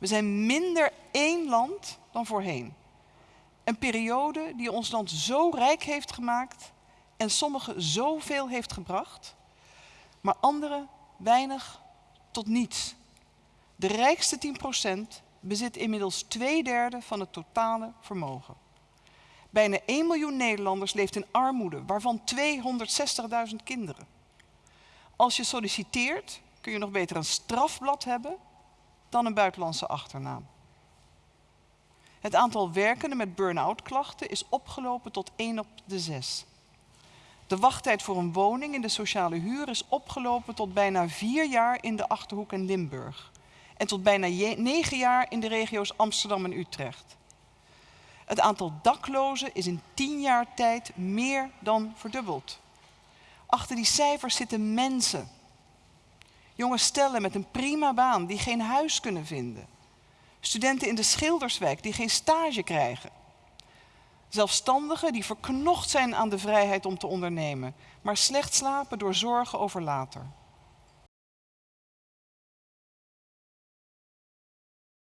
We zijn minder één land dan voorheen. Een periode die ons land zo rijk heeft gemaakt en sommigen zoveel heeft gebracht, maar anderen weinig tot niets. De rijkste 10% bezit inmiddels twee derde van het totale vermogen. Bijna 1 miljoen Nederlanders leeft in armoede, waarvan 260.000 kinderen. Als je solliciteert, kun je nog beter een strafblad hebben dan een buitenlandse achternaam. Het aantal werkenden met burn-out klachten is opgelopen tot 1 op de 6. De wachttijd voor een woning in de sociale huur is opgelopen tot bijna vier jaar in de Achterhoek en Limburg. En tot bijna negen jaar in de regio's Amsterdam en Utrecht. Het aantal daklozen is in tien jaar tijd meer dan verdubbeld. Achter die cijfers zitten mensen. Jonge stellen met een prima baan die geen huis kunnen vinden. Studenten in de Schilderswijk die geen stage krijgen. Zelfstandigen die verknocht zijn aan de vrijheid om te ondernemen, maar slecht slapen door zorgen over later.